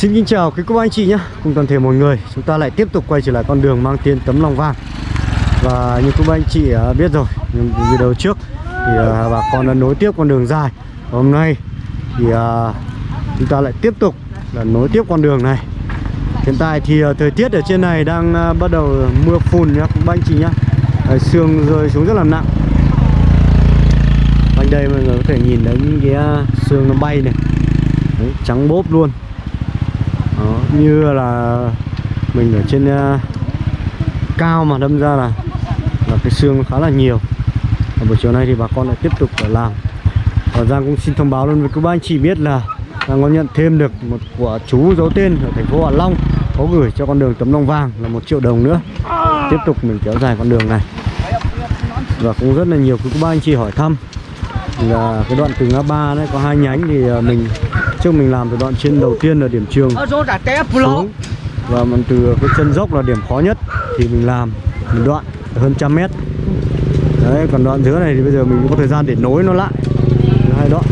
Xin kính chào quý cô bác anh chị nhé. Cùng toàn thể mọi người Chúng ta lại tiếp tục quay trở lại con đường mang tên tấm lòng vàng. Và như cô bác anh chị à, biết rồi Nhưng video trước Thì à, bà con đã nối tiếp con đường dài. Và Hôm nay thì à, chúng ta lại tiếp tục là nối tiếp con đường này. Hiện tại thì thời tiết ở trên này đang bắt đầu mưa phùn nhá cô anh chị nhá. Sương rơi xuống rất là nặng. Quanh đây mọi người có thể nhìn thấy những cái sương nó bay này. Đấy, trắng bốp luôn đó, như là mình ở trên uh, cao mà đâm ra là là cái xương khá là nhiều. Và buổi chiều nay thì bà con lại tiếp tục phải làm và Giang cũng xin thông báo luôn với các bác anh chị biết là Giang có nhận thêm được một quả chú giấu tên ở thành phố Hạ Long có gửi cho con đường tấm lòng vàng là một triệu đồng nữa. Tiếp tục mình kéo dài con đường này. Và cũng rất là nhiều các bác anh chị hỏi thăm là cái đoạn từ ngã ba đấy có hai nhánh thì à, mình trước mình làm từ đoạn trên đầu tiên là điểm trường xuống. Và mình từ cái chân dốc là điểm khó nhất thì mình làm một đoạn hơn trăm mét. Đấy còn đoạn dưới này thì bây giờ mình có thời gian để nối nó lại hai đoạn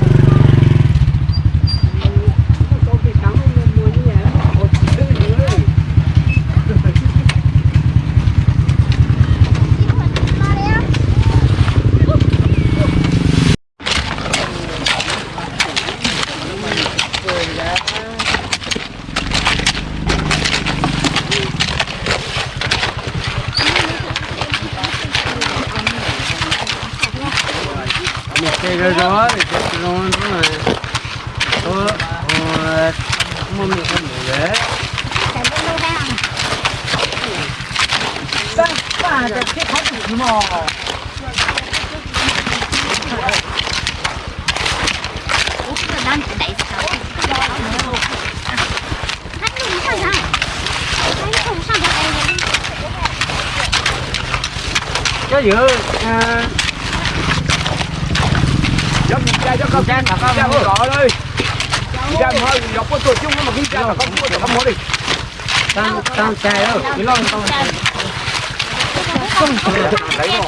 Cái rồi đó thì chết luôn đúng rồi. Tôi ờ mua mình không được đấy. Ba cái cái thái tử mà. Cái giữa Dám nhìn cha cho con cha là con cha gọi đi. Cha hơi dọc có tuổi chung mà khi cha là con có không đi. tam tam trai đâu. Cái lon con. Đấy rồi.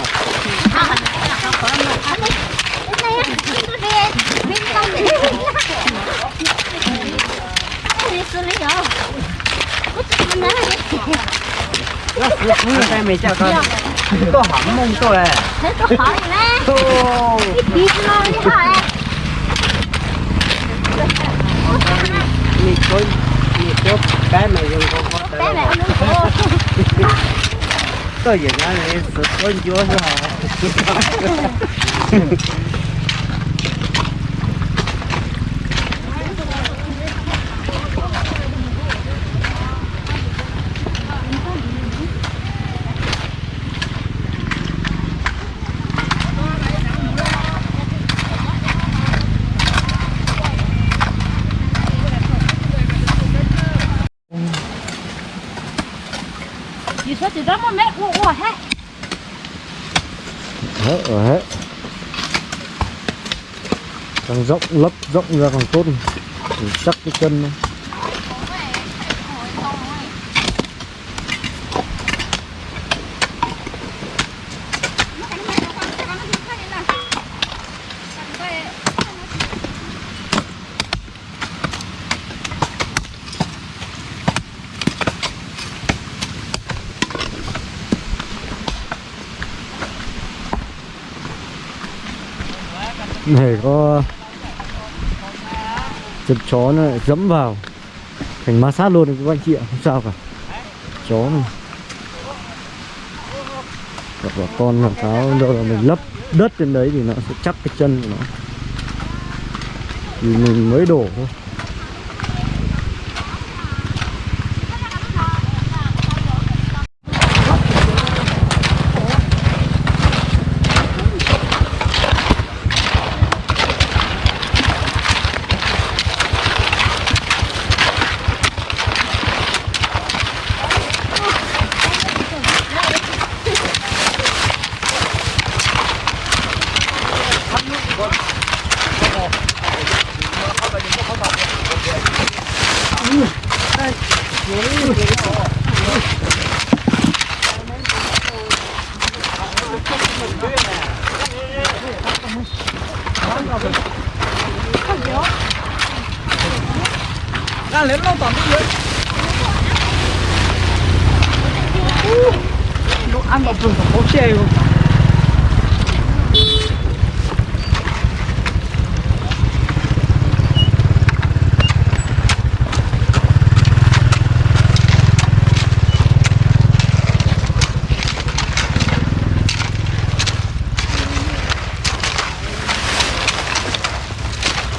Tay mày chào con. Tôi hỏng mông tôi à. Mì tôi mì tôi cái mày dùng con con tôi giờ nó này sụt con chúa rồi chỉ đó một mét, ủa ủa hết hết hết càng rộng lấp rộng ra càng tốt chắc cái chân này. Này có chật chó nó lại dẫm vào. Thành ma sát luôn đấy các anh chị ạ, không sao cả. Chó này hoặc là con làm sao đâu là mình lấp đất trên đấy thì nó sẽ chắc cái chân của nó. Thì mình mới đổ thôi.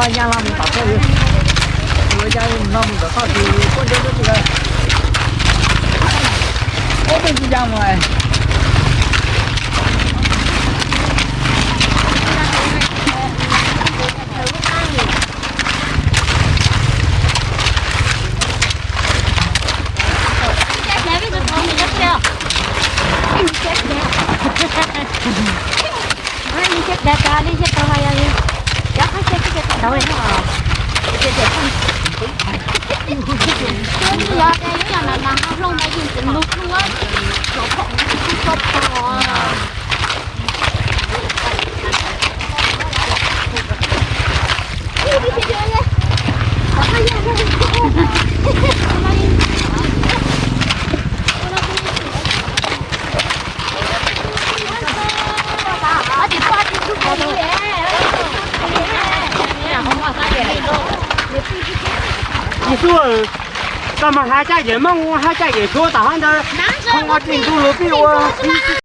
Con nhà làm tao thôi Người cha nó mình có sao thì con chơi được rồi Có bên gì ra ngoài? đâu Hãy subscribe cho kênh Ghiền Mì Gõ Để không bỏ lỡ những video hấp dẫn 你说，咱们还加人嘛？我还加人说，打算的，看我进度了比我。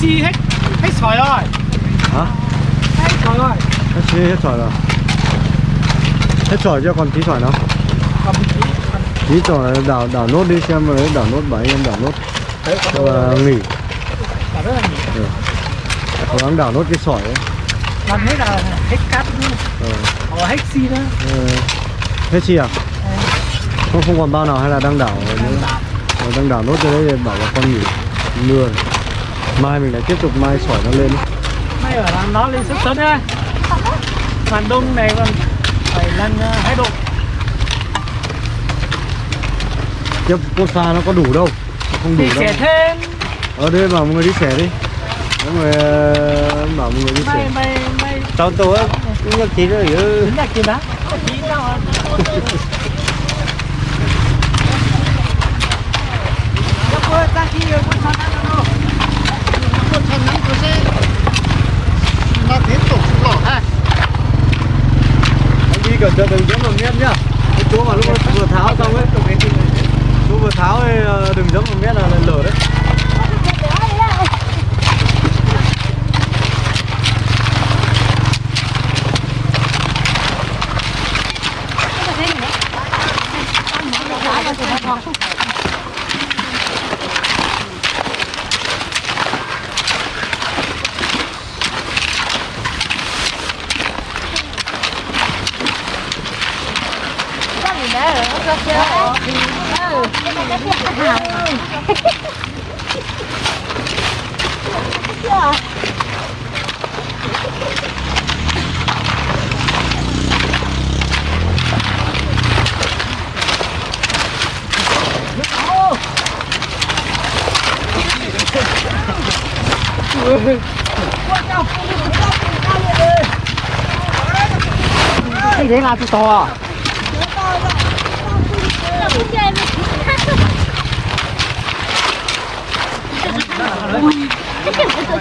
chi hết hết sỏi rồi hả Trời ơi hết xí hết sỏi rồi hết sỏi chưa còn tí sỏi Cầm tí tí sỏi đảo đảo nốt đi xem rồi đảo nốt bảy em đảo nốt cho là nghỉ nhiều cố gắng đảo nốt cái sỏi ấy Làm hết là hết cát ờ. Ở hết xi nữa ờ. hết chi à không không còn bao nào hay là đang đảo nữa Ờ, đang đảo nốt cho đấy bảo là con nghỉ mưa rồi. Mai mình lại tiếp tục mai sỏi nó lên. Mấy ở làm nó lên sức sớm nha Màn đông này còn phải lần ờ, hai độ. Tiếp cốt pha nó có đủ đâu. Không đủ Thì đâu. thêm. Ở đây bảo mọi người đi xẻ đi. Mọi người ờ, bảo mọi người đi xẻ. Mày mày tao tôi cũng nhắc tí nữa chứ là kiếm đó Cô ta khi cô ta ăn đâu Cô thành nắng cô sẽ Nó tiếp tục lỏ ha cẩn thận đừng dẫm vào mét nhá cái chỗ mà lúc mà vừa tháo xong ấy chỗ vừa tháo ấy đừng dẫm vào mét là là lở đấy Cái đấy là cái to à?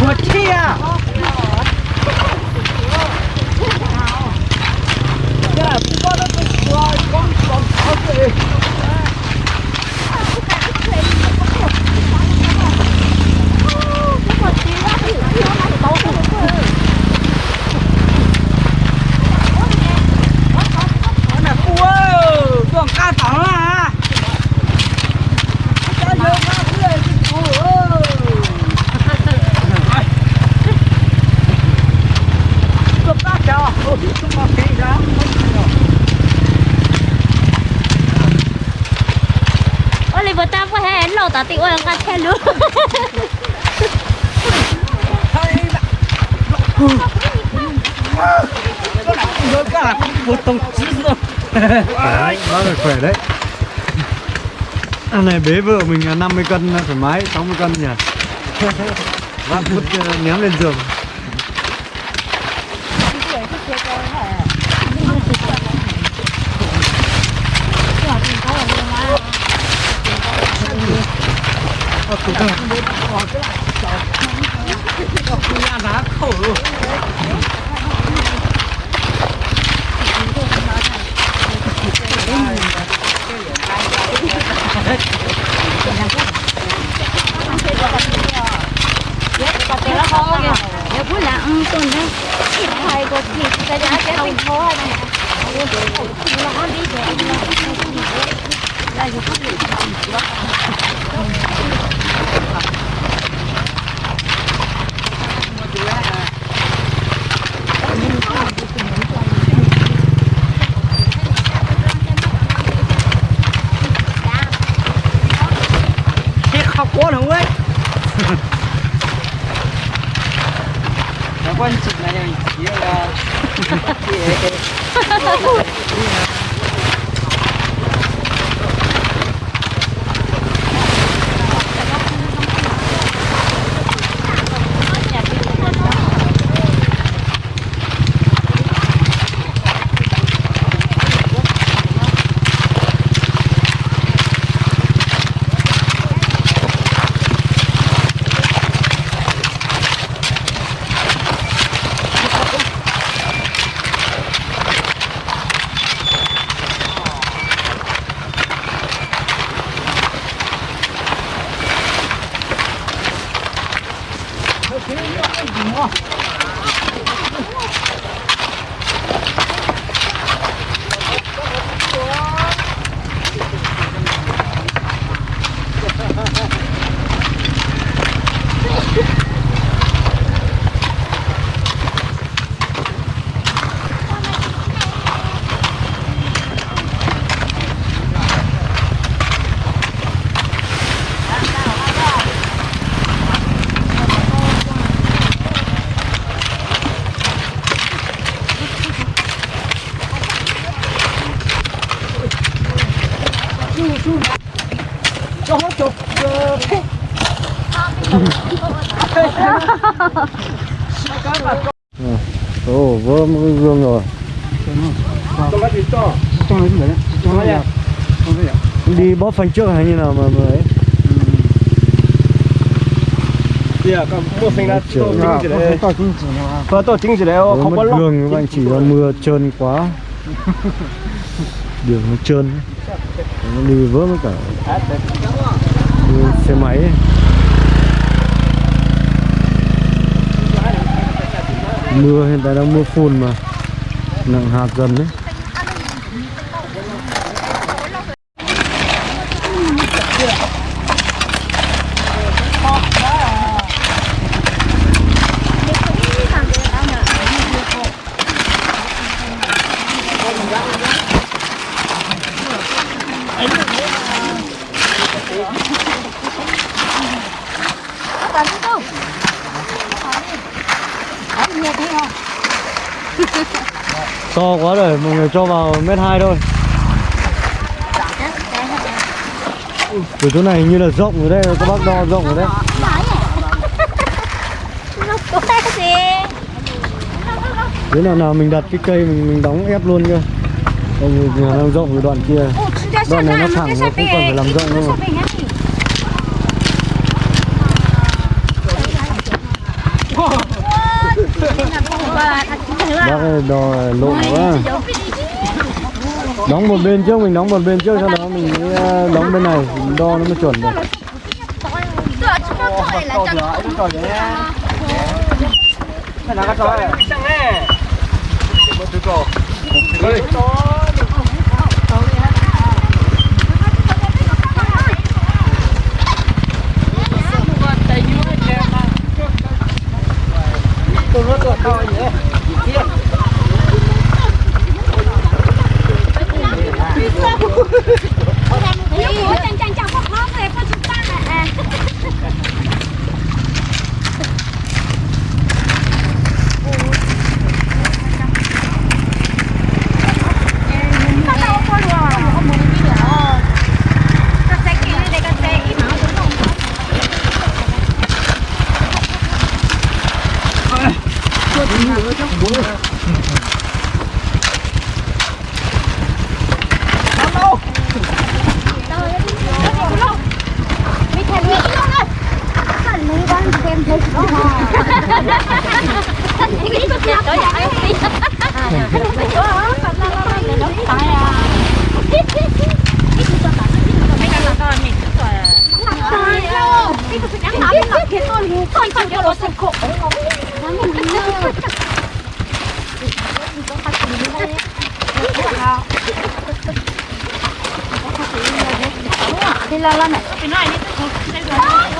Một chi à Cái là cũng có nó cũng có có có có cái Nó là cua Còn cá tỏ à Cá vô cá cười cua Cua cá chào Ôi, chúng ta thấy ra Oliver ta có hè lẩu tao tị ôi ngắt khe luôn Rồi cả một tổng chí rồi đấy đó là khỏe đấy ăn này bế vợ mình là 50 cân thoải mái 60 cân nhỉ? Vác vứt ờ, ném lên giường. Nhà giá bữa là ăn tuần đấy Ít thay có gì Cái giá cái không khó hay này Nó đi về Là dù có gì Chết khóc quá không ấy Nó quan trọng là này Chỉ là cho ồ vỡ một cái gương rồi. Đi bóp phanh trước hay như nào mà dạ Trời to à chính gì đấy? Đấy Vỡ không có gương các bạn chỉ là mưa trơn quá. Đường nó trơn nó đi vỡ mất cả. Xe máy ấy. Mưa hiện tại đang mưa phùn mà. Nặng hạt dần đấy Tấn không? Đấy, nghe thấy không? To quá rồi mọi người cho vào mét hai thôi. Từ chỗ này hình như là rộng rồi đấy các bác đo rộng rồi đấy. Đến gì? Nào nào mình đặt cái cây mình, mình đóng ép luôn cơ Còn nhà đang rộng rồi đoạn kia. Đoạn này nó thẳng nó không cần phải làm rộng đâu mà. Bác ơi đo lộn quá. Đóng một bên trước mình đóng một bên trước sau đó mình mới ờ, đóng bên này. Mình đo nó mới chuẩn được. Cái nào cái to này. Sang nghe một thứ cổ đây tôi 都还挺厉害的，我好。đi la la này cái này đi cái này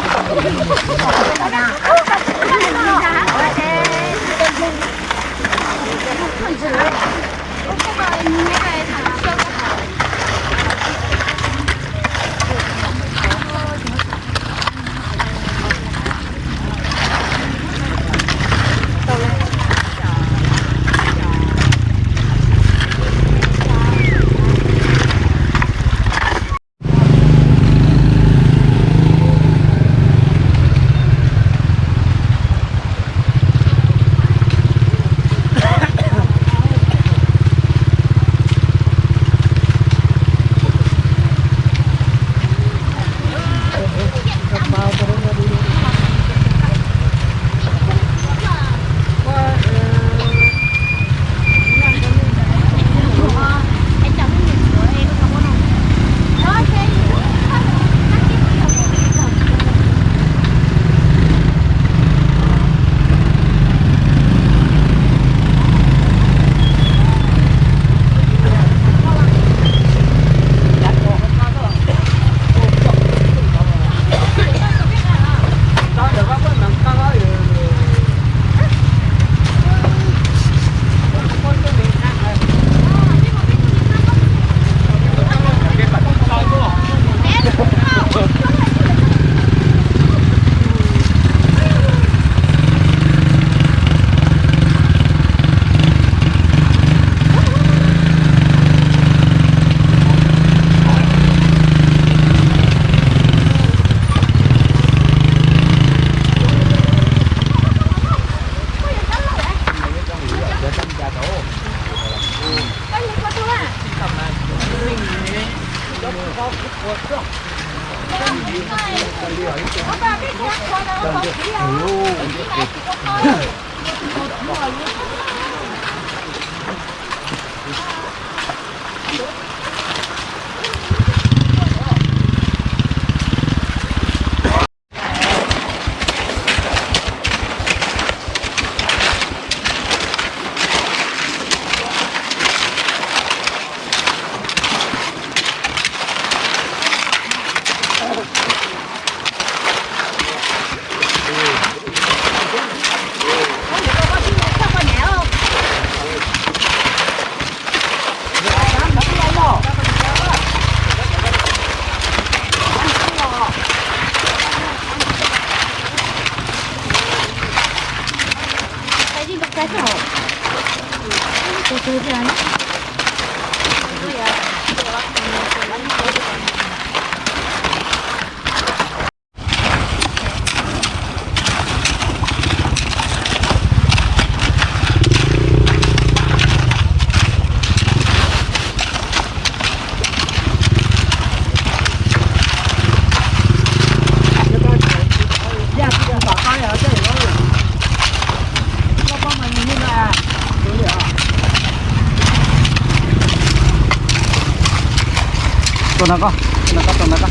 tonaga tonaga tonaga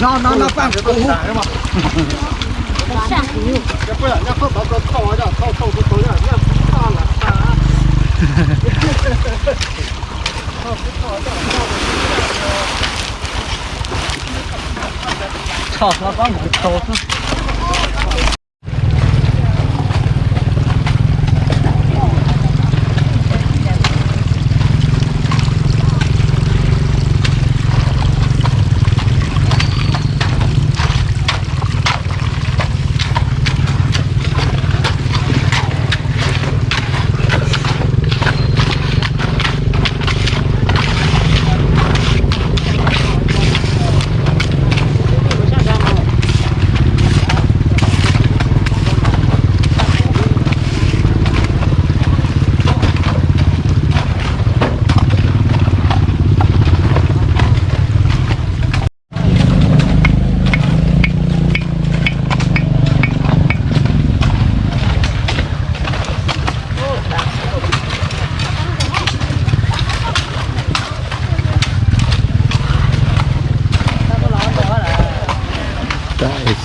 nó nó nó phang cái tôm hùm cái bữa nó không bao giờ to rồi to to to to rồi nó to là to to to to 操，他把门敲死。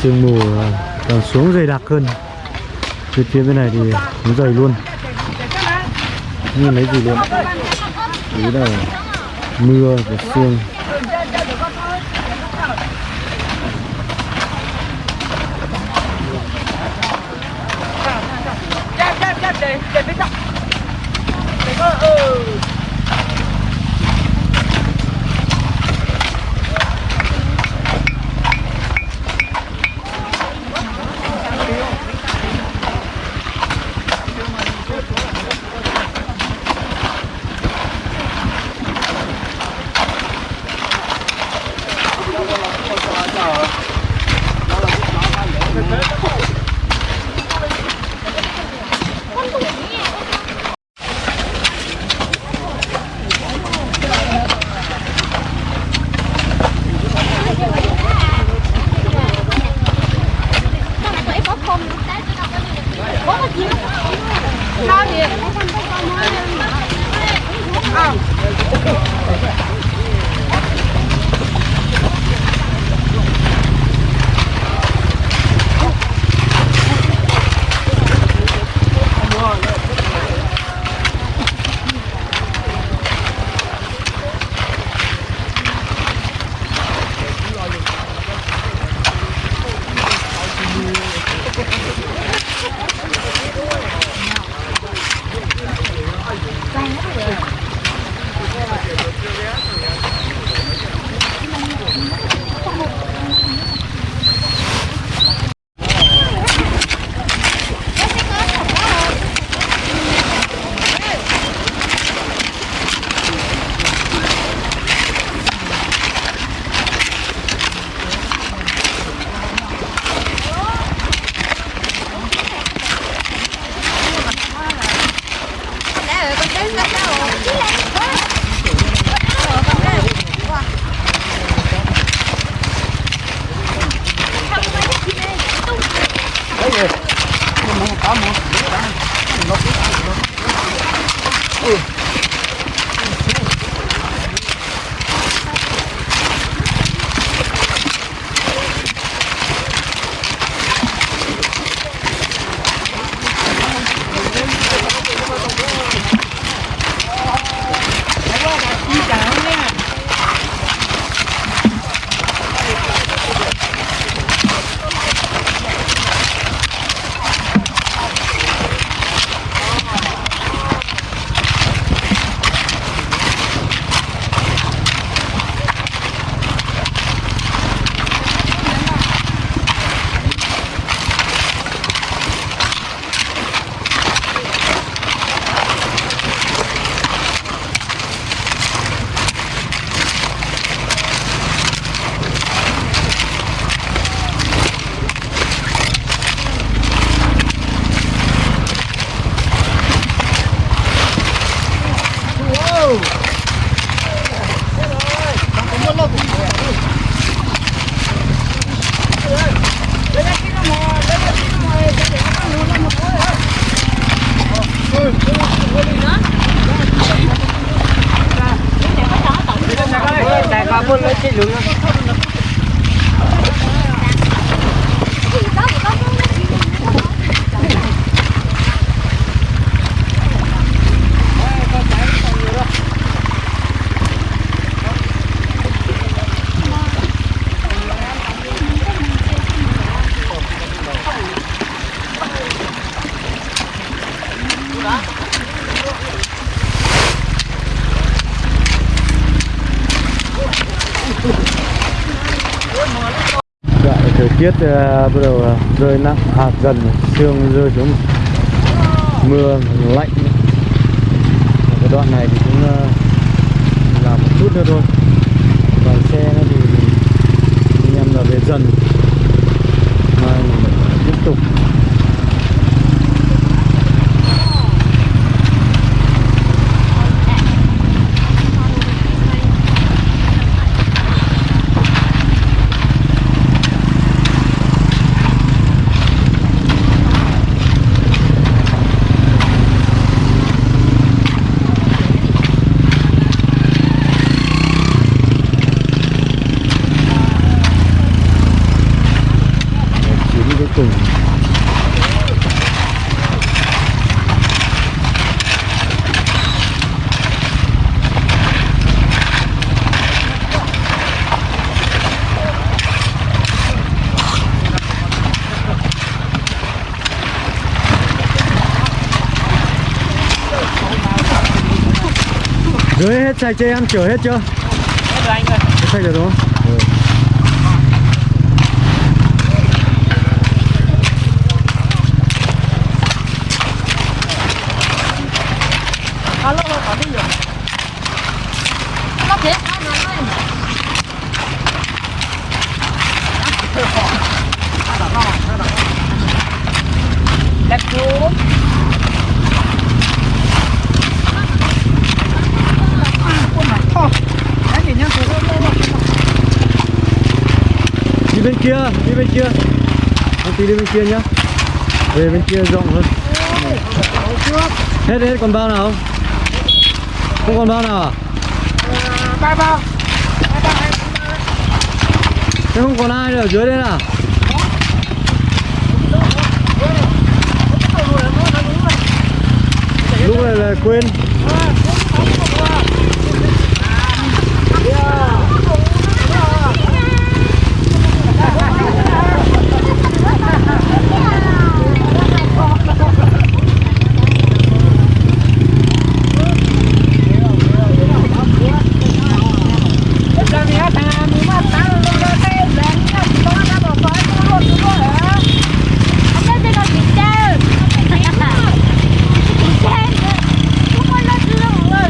Sương mù à, còn xuống dày đặc hơn. Phía phía bên này thì nó dày luôn. Như lấy gì luôn ý là mưa và sương. Tiết uh, ờ, bắt đầu uh, rơi nặng hạt dần sương rơi xuống mưa lạnh. Và cái đoạn này thì cũng uh, là một chút nữa thôi. Còn xe thì anh em là về dần mai tiếp tục chuyến cuối cùng Dưới hết sạch cho em chở hết chưa? Hết rồi anh ơi Hết sạch rồi đúng không? Ừ. alo có đi rồi Nó thế, nó nói lên. đẹp chú đi bên kia đi bên kia anh tí đi bên kia nhá. Về bên kia rộng hơn. Hết hết, còn bao nào? Không không còn bao nào à? Ba bao thế không còn ai nữa ở dưới đây à lúc này là quên Ông nói tên là chị Trang. Chị Trang. Không có nói chưa mọi người.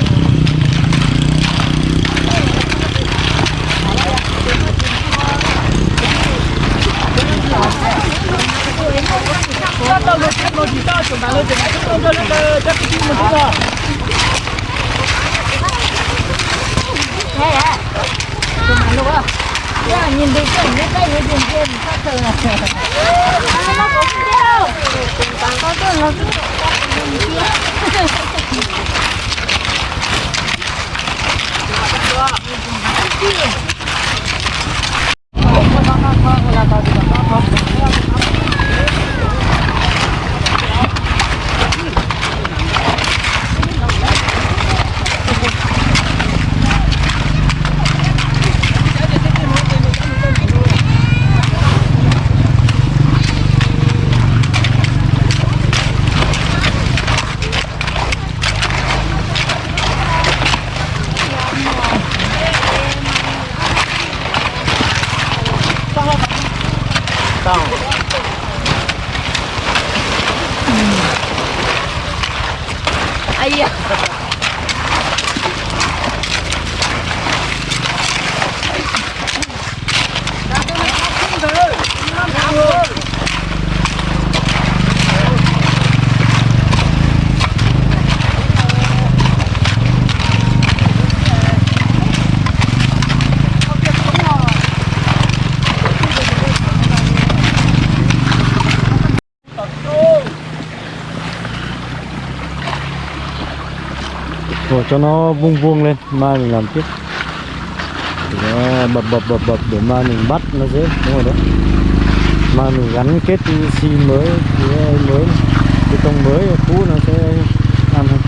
Thế à? Chụp ảnh luôn á. Yeah, nhìn thấy cảnh nhất đây với nhìn kia thì khác thường à. Nó có video. Có cái nó Ai da. Rồi cho nó vuông vuông lên, mai mình làm tiếp. Thì nó bập bập bập bập để mai mình bắt nó dễ, đúng rồi đấy. Mai mình gắn kết xi mới, cái mới cái tông mới cũ nó sẽ ăn hơn.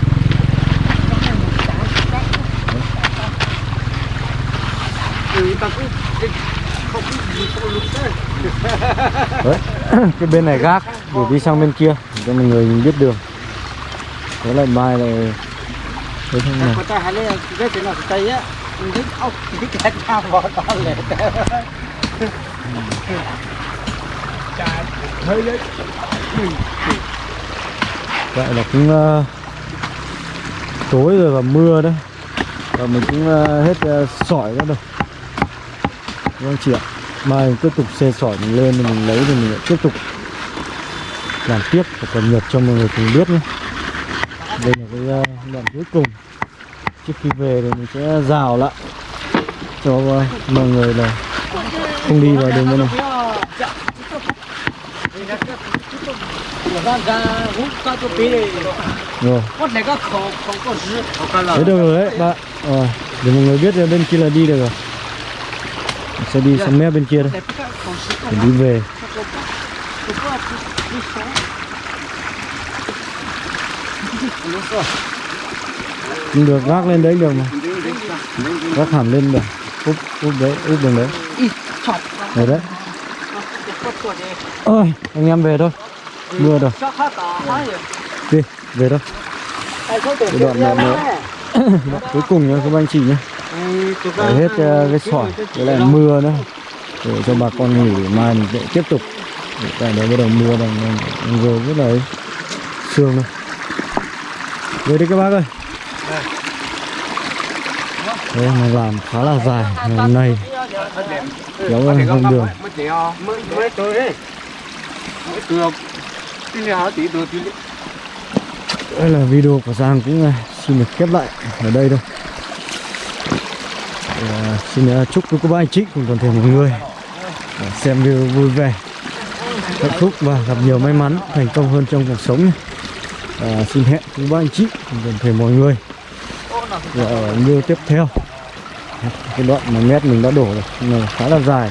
Đấy. cái bên này gác, để đi sang bên kia cho mọi người biết đường. Thế là mai này thế cái nào vậy là cũng ờ, tối rồi và mưa đấy. Và mình cũng ờ, hết ờ, sỏi ra rồi. Vâng chị ạ. Mai mình tiếp tục xe sỏi mình lên mình lấy thì mình lại tiếp tục làm tiếp và cập nhật cho mọi người cùng biết nhé đây là cái ờ, đoạn cuối cùng. Trước khi về thì mình sẽ rào lại cho ờ, mọi người là không đi vào đường bên này. Rồi. Đấy được rồi đấy bạn. À, Để mọi người biết là bên kia là đi được rồi. Mình sẽ đi sang mép bên kia đây. Để đi về. Được gác lên đấy được mà. Gác hẳn lên được. Úp, úp đấy, úp đường đấy. Đấy đấy. Ôi, anh em về thôi. Mưa rồi, đi, về thôi. Cái đoạn này nữa Đoạn cuối cùng nha các anh chị nhé Để hết ờ, cái sỏi với lại mưa nữa. Để cho bà con nghỉ mai mình sẽ tiếp tục. Để tại đấy bắt đầu mưa bằng rồi rất là ấy. Sương thôi về đi các bác ơi. Đây, nó làm khá là dài hôm nay kéo ra không đường. Mới chèo Mới đấy. mới được đây là video của Giang cũng à, xin được khép lại ở đây thôi. Ờ, xin à, chúc các cô bác anh chị cùng toàn thể mọi người xem video vui vẻ hạnh phúc và gặp nhiều may mắn thành công hơn trong cuộc sống à, xin hẹn cùng ba anh chị cùng toàn thể mọi người. Ở video tiếp theo. Cái đoạn mà mét mình đã đổ rồi khá là dài.